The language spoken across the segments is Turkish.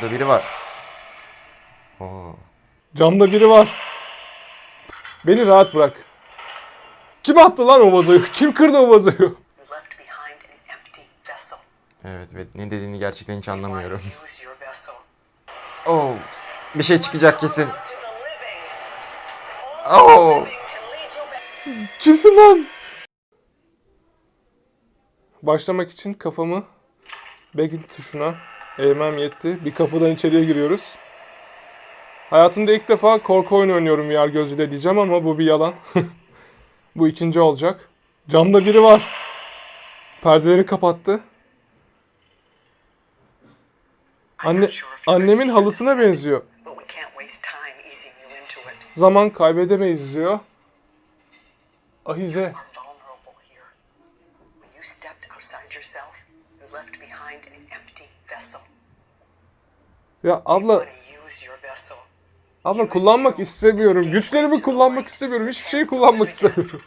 orada biri var. Oo. Camda biri var. Beni rahat bırak. Kim attı lan o vazoyu? Kim kırdı o vazoyu? Evet ve ne dediğini gerçekten hiç anlamıyorum. Oo. Bir şey çıkacak kesin. Back. Kimsin lan? Başlamak için kafamı begin tuşuna eğmem yetti. Bir kapıdan içeriye giriyoruz. Hayatımda ilk defa korku oyunu oynuyorum VR gözüyle diyeceğim ama bu bir yalan. bu ikinci olacak. Camda biri var. Perdeleri kapattı. Anne, annemin halısına benziyor. Zaman kaybedemeyiz diyor. Ahize. You left behind an empty vessel. Ya abla. Abla kullanmak istemiyorum. Güçlerimi kullanmak istemiyorum. Hiçbir şeyi kullanmak istemiyorum.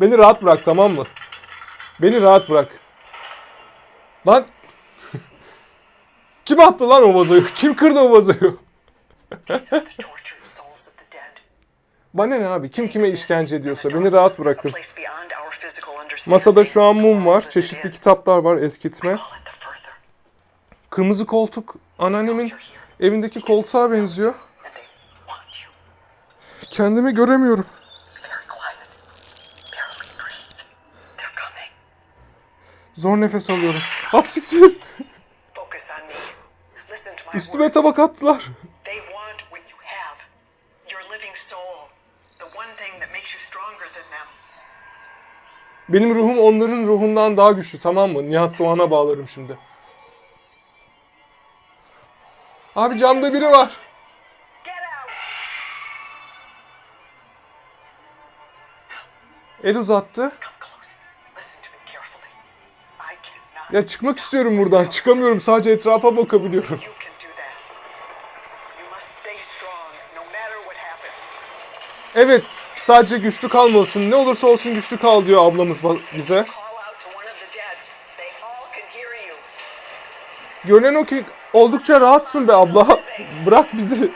Beni rahat bırak tamam mı? Beni rahat bırak. Lan Kim attı lan o vazoyu? Kim kırdı o vazoyu? Bana ne abi? Kim kime işkence ediyorsa beni rahat bırakın. Masada şu an mum var. Çeşitli kitaplar var eskitme. Kırmızı koltuk anneannemin evindeki koltuğa benziyor. Kendimi göremiyorum. Zor nefes alıyorum. At siktir. To my Üstüme tabak attılar. Benim ruhum onların ruhundan daha güçlü tamam mı? Nihat Doğan'a bağlarım şimdi. Abi camda biri var. El uzattı. Ya çıkmak istiyorum buradan. Çıkamıyorum. Sadece etrafa bakabiliyorum. Evet. Sadece güçlü kalmalısın. Ne olursa olsun güçlü kal diyor ablamız bize. Görünen o ki oldukça rahatsın be abla. Bırak bizi.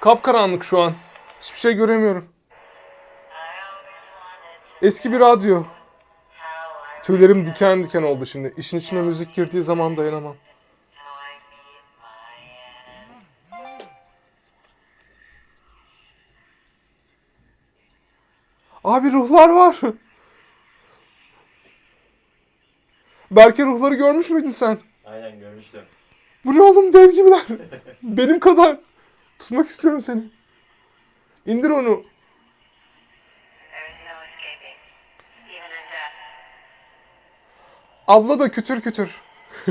Kapkaranlık şu an. Hiçbir şey göremiyorum. Eski bir radyo. Tüylerim diken diken oldu şimdi. İşin içine müzik girdiği zaman dayanamam. Abi ruhlar var. Berke ruhları görmüş müydün sen? Aynen görmüştüm. Bu ne oğlum dev gibiler. Benim kadar. Tutmak istiyorum seni. İndir onu. Abla da kütür kütür.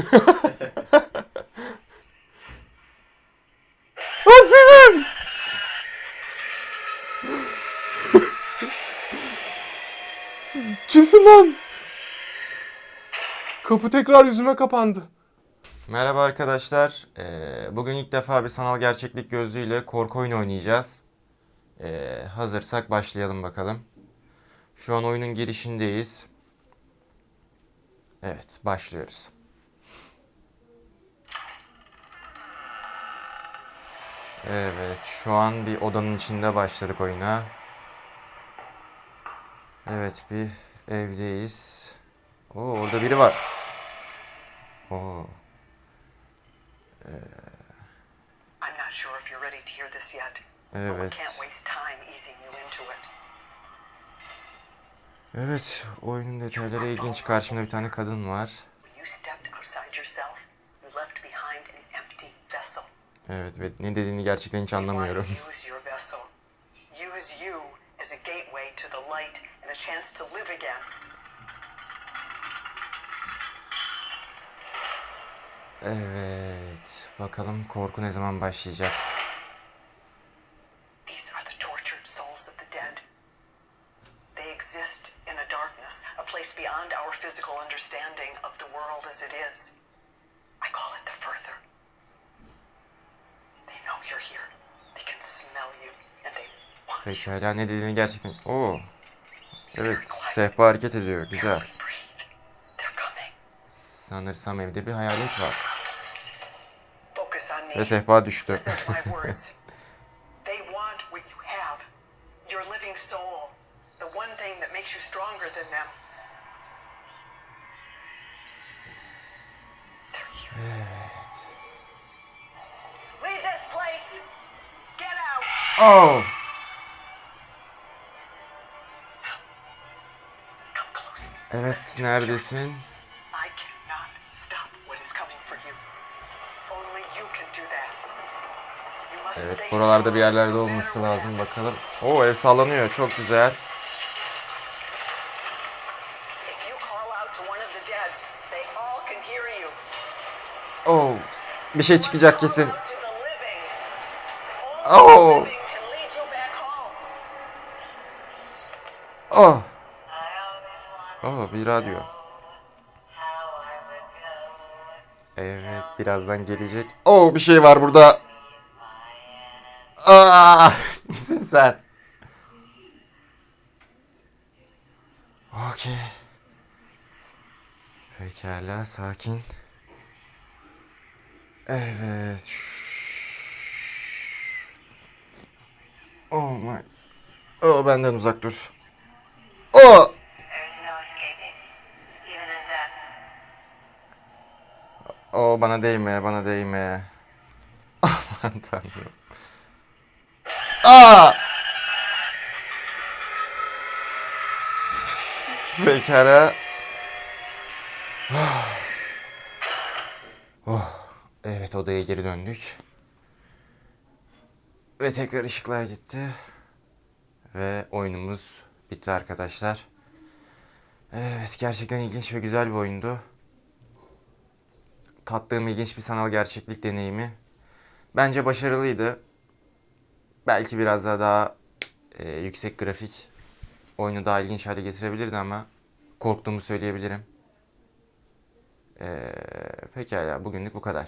Asilim! Kimsin lan? Kapı tekrar yüzüme kapandı. Merhaba arkadaşlar. Ee, bugün ilk defa bir sanal gerçeklik gözlüğüyle korku oyunu oynayacağız. Ee, hazırsak başlayalım bakalım. Şu an oyunun girişindeyiz. Evet, başlıyoruz. Evet, şu an bir odanın içinde başladık oyuna. Evet, bir evdeyiz. Oo, orada biri var. Oo. I'm not sure if you're ready to hear this yet. But Evet. we can't waste time easing you into it. Evet, oyunun detayları ilginç. Karşımda bir tane kadın var. Evet ve ne dediğini gerçekten hiç anlamıyorum. Evet, bakalım korku ne zaman başlayacak? These are the tortured souls of the dead. They exist in a darkness, a place beyond our physical understanding of the world as it is. I call it the further. They know you're here. They can smell you, and they want you. Pekala ne dediğini gerçekten... Oo. Evet, sehpa hareket ediyor. Güzel. Sanırsam evde bir hayalet var. Ve sehpa düştü. Listen to my words. Evet, buralarda bir yerlerde olması lazım bakalım. Oo, ev sallanıyor. Çok güzel. Oh! Bir şey çıkacak kesin. Oh. Oh! Oh, bir radyo. Evet, birazdan gelecek. Oh, bir şey var burada. Aa! Nesin sen? Okey. Pekala, sakin. Evet. Oh my. Oh, benden uzak dur. Oh! Death. Oh, bana değme, bana değme. Aman tanrım. Aa! Pekala. Oh, evet odaya geri döndük. Ve tekrar ışıklar gitti. Ve oyunumuz bitti arkadaşlar. Evet gerçekten ilginç ve güzel bir oyundu. Tattığım ilginç bir sanal gerçeklik deneyimi. Bence başarılıydı. Belki biraz daha daha e, yüksek grafik oyunu daha ilginç hale getirebilirdi ama korktuğumu söyleyebilirim. E, pekala bugünlük bu kadar.